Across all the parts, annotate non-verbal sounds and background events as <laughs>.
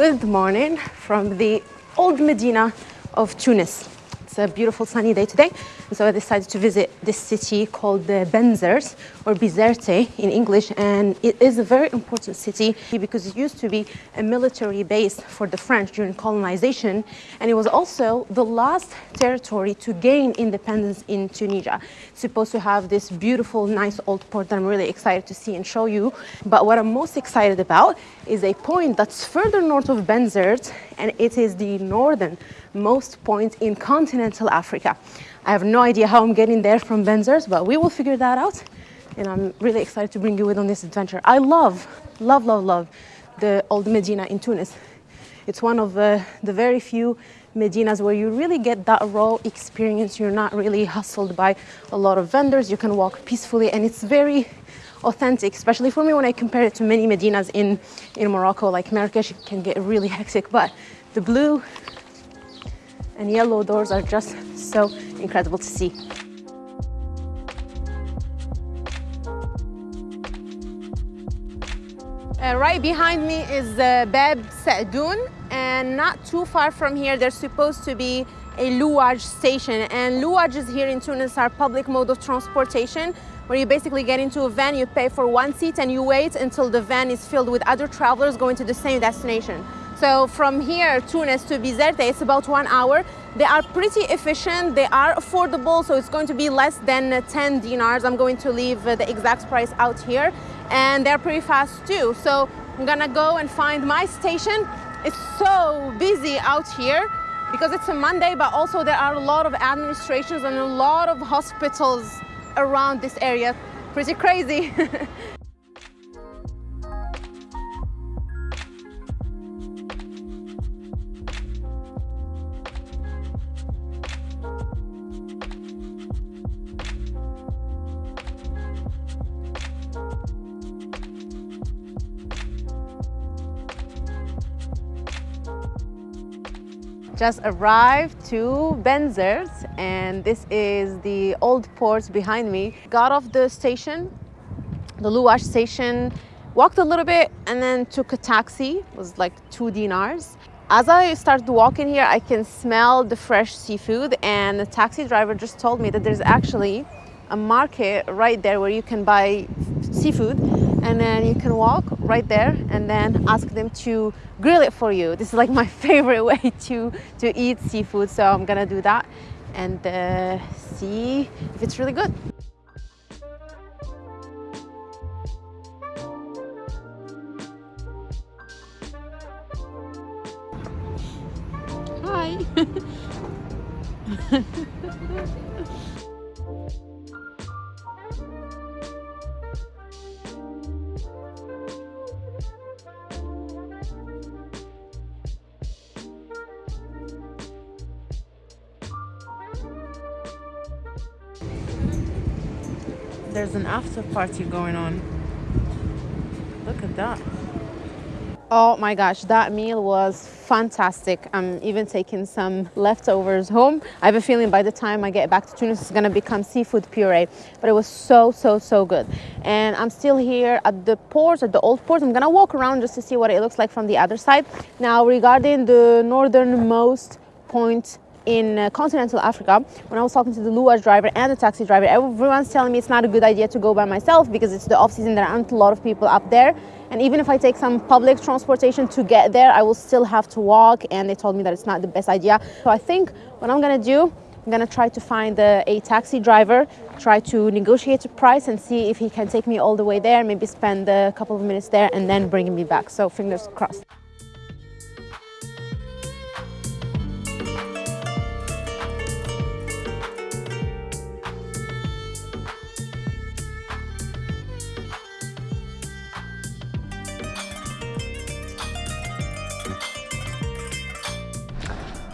Good morning from the old Medina of Tunis. It's a beautiful sunny day today. And so I decided to visit this city called the Benzert or Bizerte in English. And it is a very important city because it used to be a military base for the French during colonization. And it was also the last territory to gain independence in Tunisia. It's supposed to have this beautiful, nice old port that I'm really excited to see and show you. But what I'm most excited about is a point that's further north of Benzert, and it is the northernmost point in continental Africa. I have no idea how I'm getting there from Benzert, but we will figure that out. And I'm really excited to bring you with on this adventure. I love, love, love, love the old Medina in Tunis. It's one of uh, the very few Medinas where you really get that raw experience. You're not really hustled by a lot of vendors. You can walk peacefully and it's very authentic, especially for me when I compare it to many Medinas in, in Morocco, like Marrakesh can get really hectic, but the blue and yellow doors are just so incredible to see. Uh, right behind me is uh, Bab Sadoun and not too far from here there's supposed to be a Louage station. And Louages here in Tunis are public mode of transportation where you basically get into a van, you pay for one seat and you wait until the van is filled with other travelers going to the same destination. So from here, Tunis to Bizerte, it's about one hour. They are pretty efficient, they are affordable, so it's going to be less than uh, 10 dinars. I'm going to leave uh, the exact price out here. And they're pretty fast too. So I'm gonna go and find my station. It's so busy out here because it's a Monday, but also there are a lot of administrations and a lot of hospitals around this area. Pretty crazy. <laughs> just arrived to Benzert and this is the old port behind me. Got off the station, the Louage station, walked a little bit and then took a taxi, it was like two dinars. As I started walking here, I can smell the fresh seafood and the taxi driver just told me that there's actually a market right there where you can buy seafood and then you can walk right there and then ask them to grill it for you. This is like <laughs> my favorite way to, to eat seafood. So I'm gonna do that and uh, see if it's really good. Hi. <laughs> there's an after party going on. Look at that. Oh my gosh, that meal was fantastic. I'm even taking some leftovers home. I have a feeling by the time I get back to Tunis, it's gonna become seafood puree. But it was so, so, so good. And I'm still here at the port, at the old port. I'm gonna walk around just to see what it looks like from the other side. Now, regarding the northernmost point in uh, continental Africa, when I was talking to the Louage driver and the taxi driver, everyone's telling me it's not a good idea to go by myself because it's the off season, there aren't a lot of people up there. And even if I take some public transportation to get there, I will still have to walk. And they told me that it's not the best idea. So I think what I'm gonna do, I'm gonna try to find a, a taxi driver, try to negotiate a price and see if he can take me all the way there, maybe spend a couple of minutes there and then bring me back. So fingers crossed.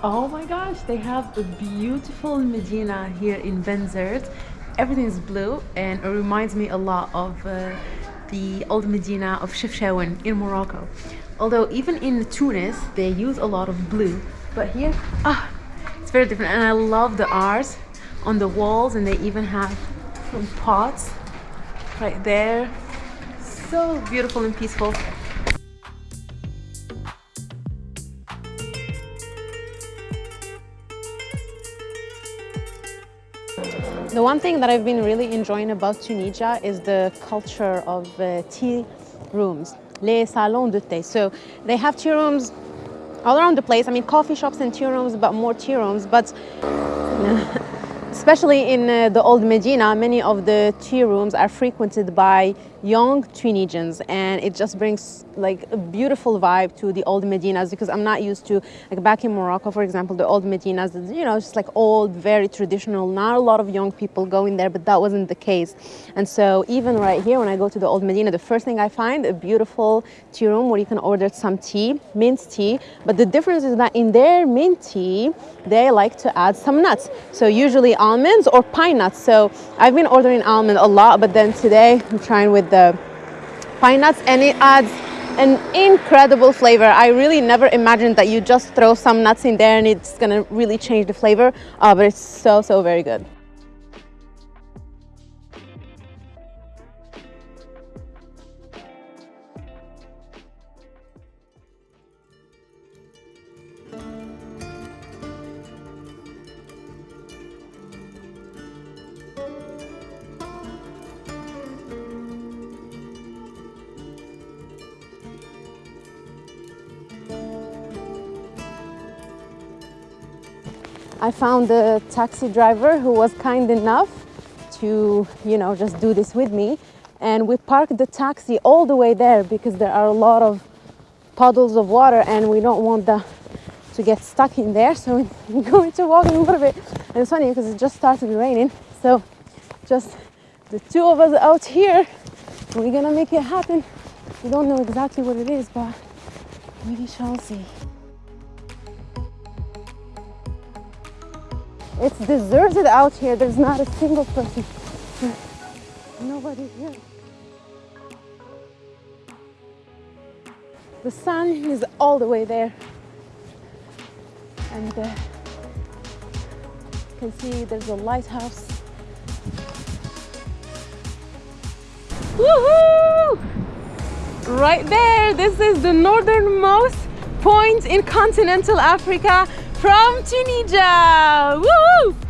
Oh my gosh, they have a beautiful Medina here in Benzert. Everything is blue and it reminds me a lot of uh, the old Medina of Chefchaouen in Morocco. Although even in Tunis, they use a lot of blue. But here, ah, it's very different. And I love the art on the walls and they even have some pots right there. So beautiful and peaceful. The one thing that I've been really enjoying about Tunisia is the culture of uh, tea rooms, les salons de thé. So they have tea rooms all around the place. I mean, coffee shops and tea rooms, but more tea rooms. But <laughs> especially in uh, the old Medina, many of the tea rooms are frequented by young Tunisians and it just brings like a beautiful vibe to the old Medinas because I'm not used to like back in Morocco for example the old Medinas you know just like old very traditional not a lot of young people going there but that wasn't the case. And so even right here when I go to the old Medina the first thing I find a beautiful tea room where you can order some tea mint tea. But the difference is that in their mint tea they like to add some nuts. So usually almonds or pine nuts. So I've been ordering almond a lot but then today I'm trying with the pine nuts and it adds an incredible flavor. I really never imagined that you just throw some nuts in there and it's gonna really change the flavor, uh, but it's so, so very good. I found a taxi driver who was kind enough to, you know, just do this with me. And we parked the taxi all the way there because there are a lot of puddles of water and we don't want the to get stuck in there. So we're <laughs> going to walk a little bit. And it's funny because it just started raining. So just the two of us out here, we're gonna make it happen. We don't know exactly what it is, but we shall see. It's deserted out here. There's not a single person. Nobody here. The sun is all the way there. And uh, you can see there's a lighthouse. Woohoo! Right there, this is the northernmost point in continental Africa from Tunisia. Woo!